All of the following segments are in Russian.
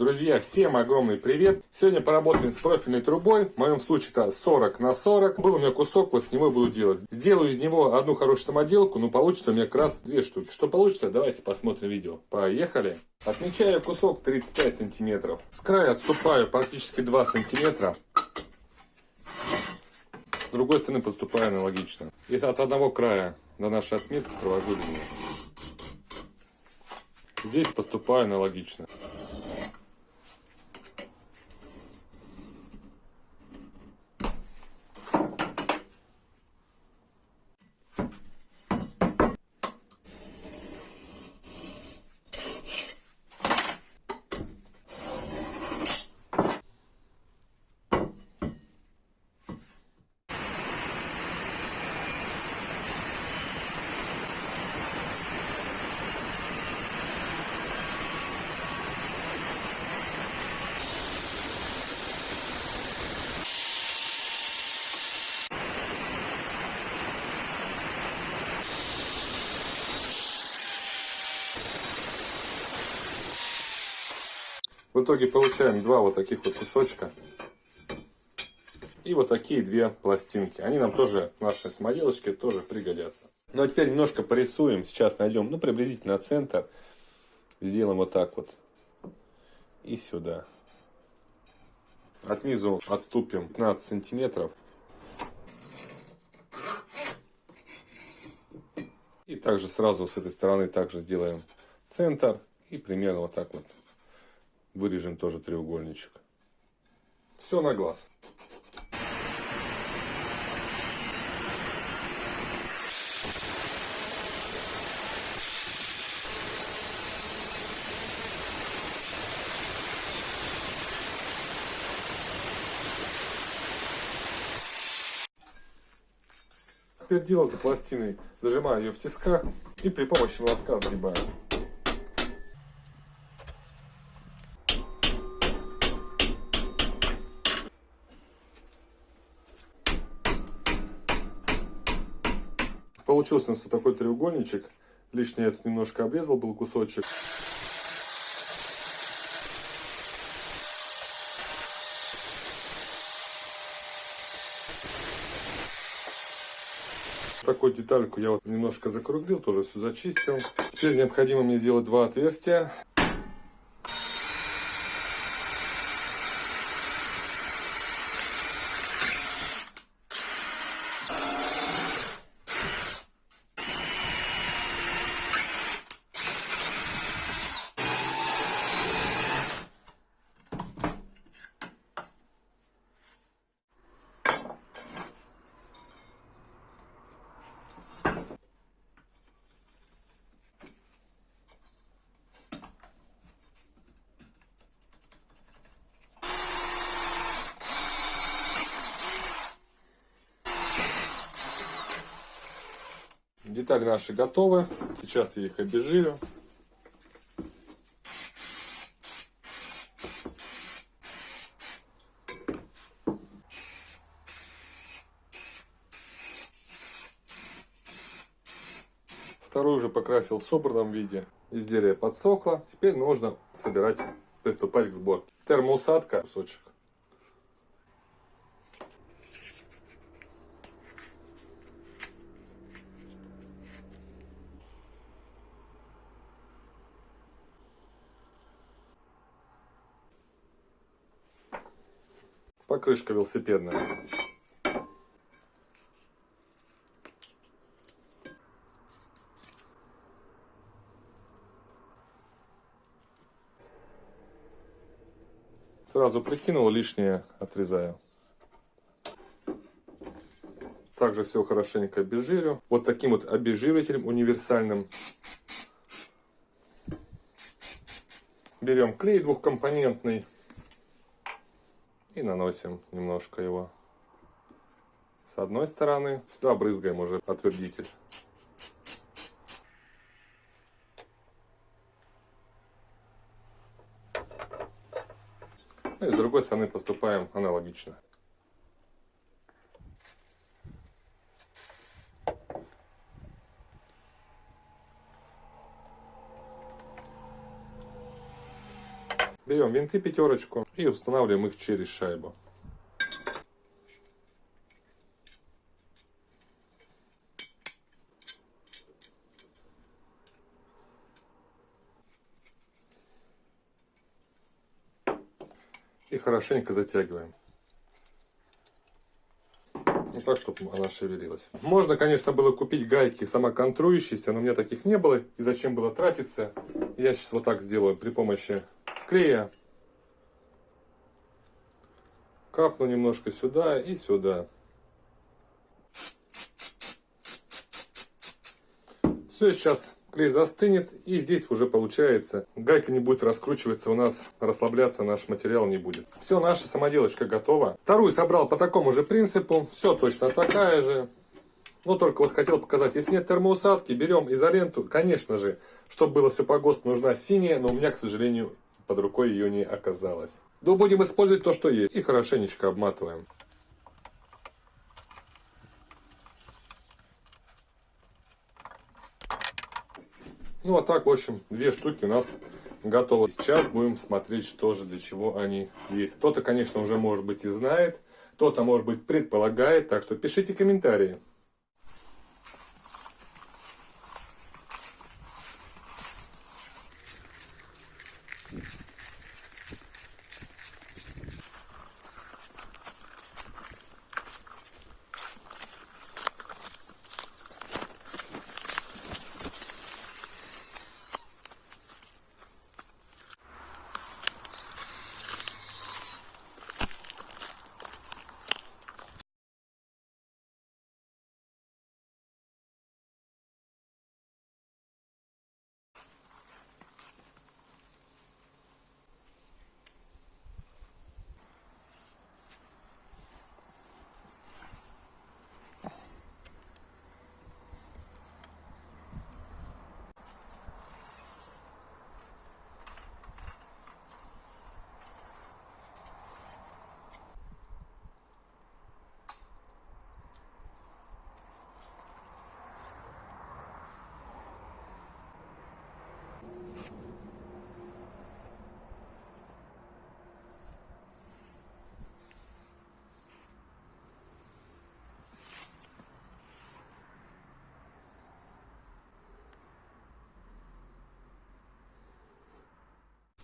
Друзья, всем огромный привет! Сегодня поработаем с профильной трубой, в моем случае это 40 на 40. Был у меня кусок, вот с него буду делать. Сделаю из него одну хорошую самоделку, но получится у меня как раз две штуки. Что получится, давайте посмотрим видео. Поехали! Отмечаю кусок 35 сантиметров. С края отступаю практически 2 сантиметра. С другой стороны поступаю аналогично. И от одного края до нашей отметки провожу линию. Здесь поступаю аналогично. В итоге получаем два вот таких вот кусочка. И вот такие две пластинки. Они нам тоже, в нашей самоделочке, тоже пригодятся. Ну а теперь немножко порисуем. Сейчас найдем, ну, приблизительно центр. Сделаем вот так вот. И сюда. От низу отступим 15 сантиметров. И также сразу с этой стороны также сделаем центр. И примерно вот так вот Вырежем тоже треугольничек. Все на глаз. Теперь дело за пластиной. Зажимаю ее в тисках и при помощи молотка сгибаю. Получился у нас вот такой треугольничек. Лишний я тут немножко обрезал, был кусочек. Такую детальку я вот немножко закруглил, тоже все зачистил. Теперь необходимо мне сделать два отверстия. Детали наши готовы. Сейчас я их обезжирю. Вторую уже покрасил в собранном виде. Изделие подсохло. Теперь нужно собирать, приступать к сборке. Термоусадка, кусочек. Покрышка велосипедная. Сразу прикинул, лишнее отрезаю. Также все хорошенько обезжирю. Вот таким вот обезжиривателем универсальным. Берем клей двухкомпонентный. И наносим немножко его с одной стороны. Сюда брызгаем уже отвердитель. Ну и с другой стороны поступаем аналогично. Берем винты пятерочку и устанавливаем их через шайбу. И хорошенько затягиваем. Ну, так, чтобы она шевелилась. Можно, конечно, было купить гайки самоконтрующиеся, но у меня таких не было. И зачем было тратиться? Я сейчас вот так сделаю при помощи клея. Капну немножко сюда и сюда. Все, сейчас клей застынет и здесь уже получается. Гайка не будет раскручиваться у нас расслабляться наш материал не будет. Все наша самоделочка готова. Вторую собрал по такому же принципу. Все точно такая же. Но только вот хотел показать если нет термоусадки берем изоленту. Конечно же чтобы было все по ГОСТу нужна синяя но у меня к сожалению под рукой ее не оказалось но будем использовать то что есть и хорошенечко обматываем Ну а так, в общем, две штуки у нас готовы. Сейчас будем смотреть, что же для чего они есть. Кто-то, конечно, уже может быть и знает, кто-то, может быть, предполагает. Так что пишите комментарии.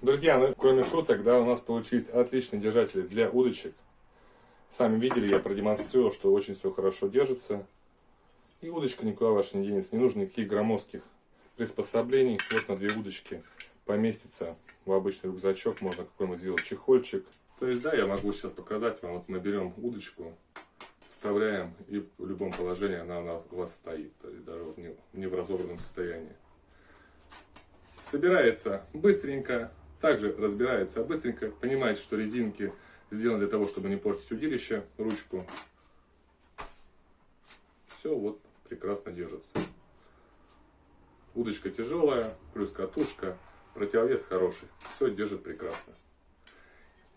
Друзья, ну кроме шуток, да, у нас получились отличные держатели для удочек. Сами видели, я продемонстрировал, что очень все хорошо держится. И удочка никуда ваша не денется. Не нужно никаких громоздких приспособлений. Вот на две удочки поместится в обычный рюкзачок. Можно какой-нибудь сделать чехольчик. То есть, да, я могу сейчас показать вам. Вот мы берем удочку, вставляем, и в любом положении она, она у вас стоит. То есть, даже вот не, не в разобранном состоянии. Собирается быстренько, также разбирается быстренько, понимает, что резинки сделаны для того, чтобы не портить удилище, ручку. Все вот прекрасно держится. Удочка тяжелая, плюс катушка, противовес хороший. Все держит прекрасно.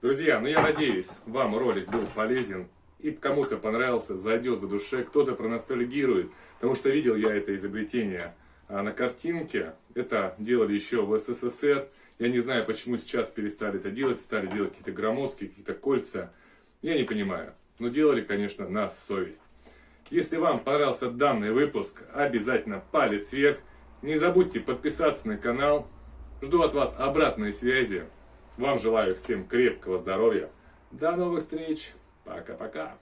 Друзья, ну я надеюсь, вам ролик был полезен и кому-то понравился, зайдет за душе, кто-то проностальгирует, потому что видел я это изобретение а на картинке. Это делали еще в СССР. Я не знаю, почему сейчас перестали это делать, стали делать какие-то громоздкие, какие-то кольца. Я не понимаю. Но делали, конечно, на совесть. Если вам понравился данный выпуск, обязательно палец вверх. Не забудьте подписаться на канал. Жду от вас обратной связи. Вам желаю всем крепкого здоровья. До новых встреч. Пока-пока.